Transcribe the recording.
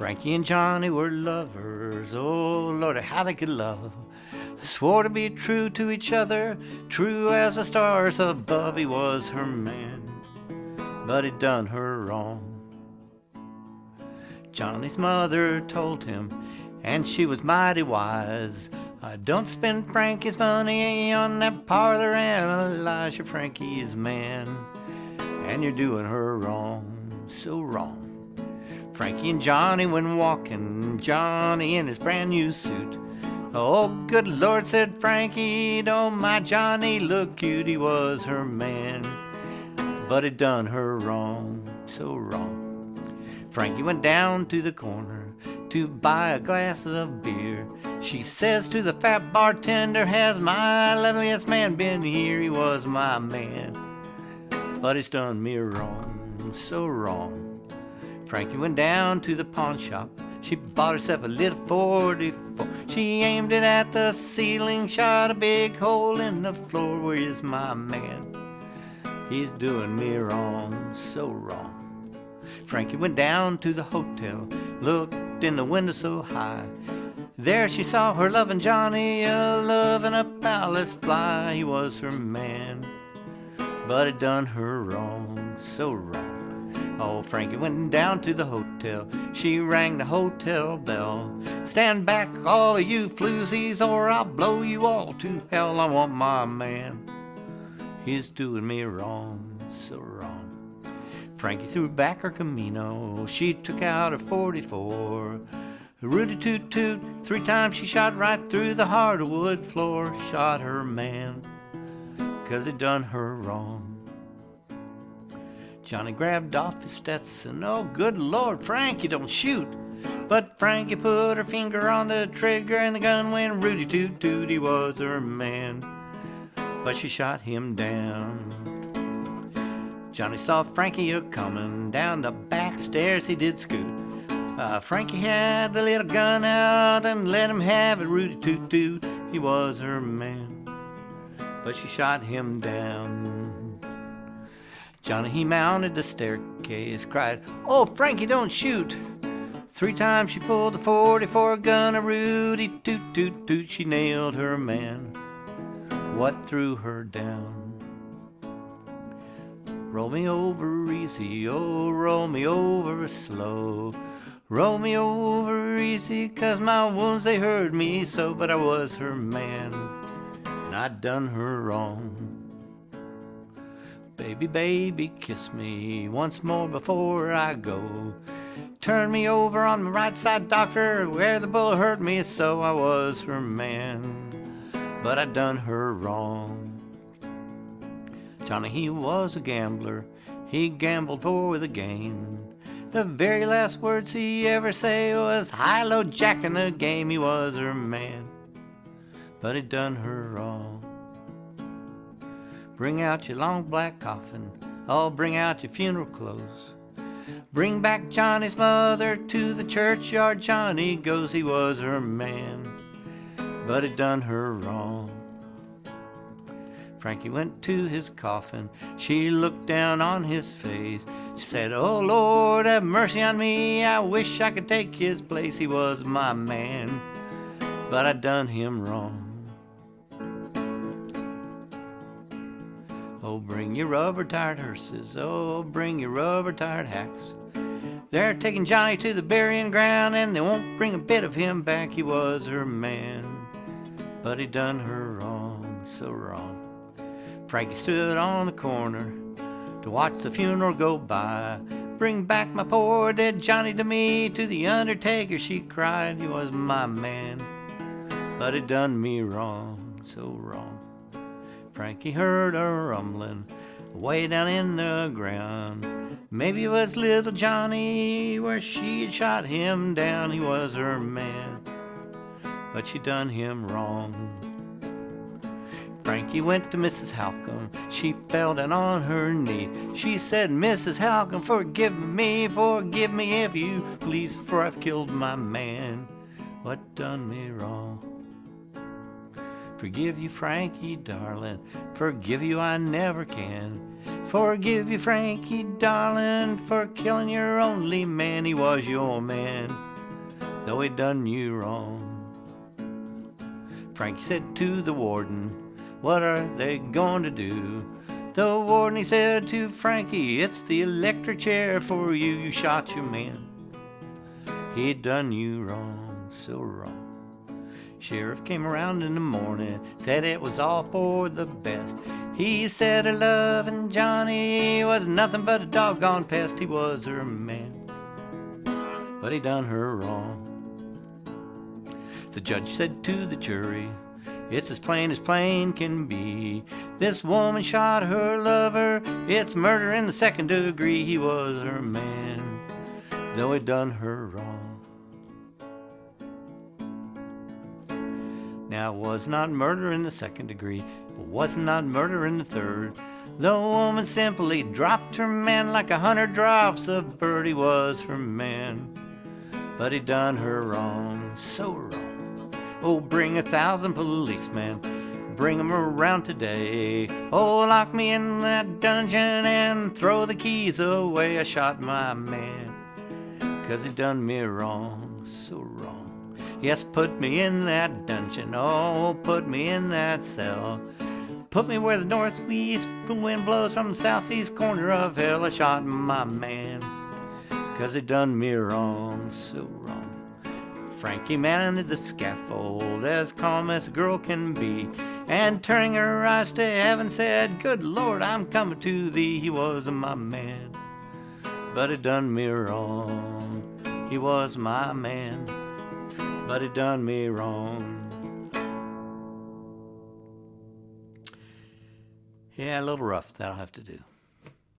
Frankie and Johnny were lovers. Oh, Lord, how they could love. Swore to be true to each other, true as the stars above. He was her man, but he done her wrong. Johnny's mother told him, and she was mighty wise. I don't spend Frankie's money on that parlor and Elijah Frankie's man. And you're doing her wrong, so wrong. Frankie and Johnny went walking, Johnny in his brand new suit. Oh, good Lord, said Frankie, don't my Johnny look cute? He was her man, but it done her wrong, so wrong. Frankie went down to the corner to buy a glass of beer. She says to the fat bartender, Has my loveliest man been here? He was my man, but it's done me wrong, so wrong. Frankie went down to the pawn shop. She bought herself a little 44. She aimed it at the ceiling, shot a big hole in the floor. Where is my man? He's doing me wrong, so wrong. Frankie went down to the hotel, looked in the window so high. There she saw her loving Johnny, a loving a palace fly. He was her man, but it done her wrong, so wrong. Oh, Frankie went down to the hotel. She rang the hotel bell. Stand back, all of you floozies, or I'll blow you all to hell. I want my man. He's doing me wrong, so wrong. Frankie threw back her Camino. She took out her 44. Rudy toot toot, three times she shot right through the hardwood floor. Shot her man, cause it done her wrong. Johnny grabbed off his Stetson. Oh, good Lord, Frankie, don't shoot. But Frankie put her finger on the trigger and the gun went Rudy toot toot. He was her man, but she shot him down. Johnny saw Frankie a coming down the back stairs. He did scoot. Uh, Frankie had the little gun out and let him have it. Rudy toot toot. He was her man, but she shot him down. Johnny, he mounted the staircase, cried, Oh, Frankie, don't shoot. Three times she pulled the 44 gun, a Rudy toot toot toot, she nailed her man. What threw her down? Roll me over easy, oh, roll me over slow. Roll me over easy, cause my wounds they hurt me so, but I was her man, and I'd done her wrong. Baby, baby, kiss me once more before I go. Turn me over on my right side, doctor, where the bullet hurt me so I was her man. But I done her wrong. Johnny, he was a gambler. He gambled for the gain. The very last words he ever say was high low jack in the game. He was her man, but he done her wrong. Bring out your long black coffin. Oh, bring out your funeral clothes. Bring back Johnny's mother to the churchyard. Johnny goes, he was her man, but it done her wrong. Frankie went to his coffin. She looked down on his face. She said, Oh Lord, have mercy on me. I wish I could take his place. He was my man, but I done him wrong. Oh, bring your rubber tired hearses. Oh, bring your rubber tired hacks. They're taking Johnny to the burying ground, and they won't bring a bit of him back. He was her man, but he done her wrong, so wrong. Frankie stood on the corner to watch the funeral go by. Bring back my poor dead Johnny to me, to the undertaker she cried. He was my man, but he done me wrong, so wrong. Frankie heard a rumbling way down in the ground. Maybe it was little Johnny where she had shot him down. He was her man, but she done him wrong. Frankie went to Mrs. Halcomb. She fell down on her knee. She said, Mrs. Halcomb, forgive me, forgive me if you please, for I've killed my man. What done me wrong? Forgive you, Frankie, darling. Forgive you, I never can. Forgive you, Frankie, darling, for killing your only man. He was your man, though he done you wrong. Frankie said to the warden, What are they going to do? The warden he said to Frankie, It's the electric chair for you. You shot your man. He done you wrong, so wrong. Sheriff came around in the morning, said it was all for the best. He said her loving Johnny was nothing but a doggone pest. He was her man, but he done her wrong. The judge said to the jury, It's as plain as plain can be. This woman shot her lover. It's murder in the second degree. He was her man, though he done her wrong. Now, it was not murder in the second degree, but was not murder in the third. The woman simply dropped her man like a hundred drops of birdie was her man. But he done her wrong, so wrong. Oh, bring a thousand policemen, bring 'em around today. Oh, lock me in that dungeon and throw the keys away. I shot my man, 'cause he done me wrong, so wrong. Yes, put me in that dungeon, oh, put me in that cell. Put me where the northeast wind blows from the southeast corner of hell. I shot my man, cause he done me wrong, so wrong. Frankie mounted the scaffold as calm as a girl can be, and turning her eyes to heaven said, Good Lord, I'm coming to thee. He was my man, but he done me wrong. He was my man but it done me wrong. Yeah, a little rough. That'll have to do.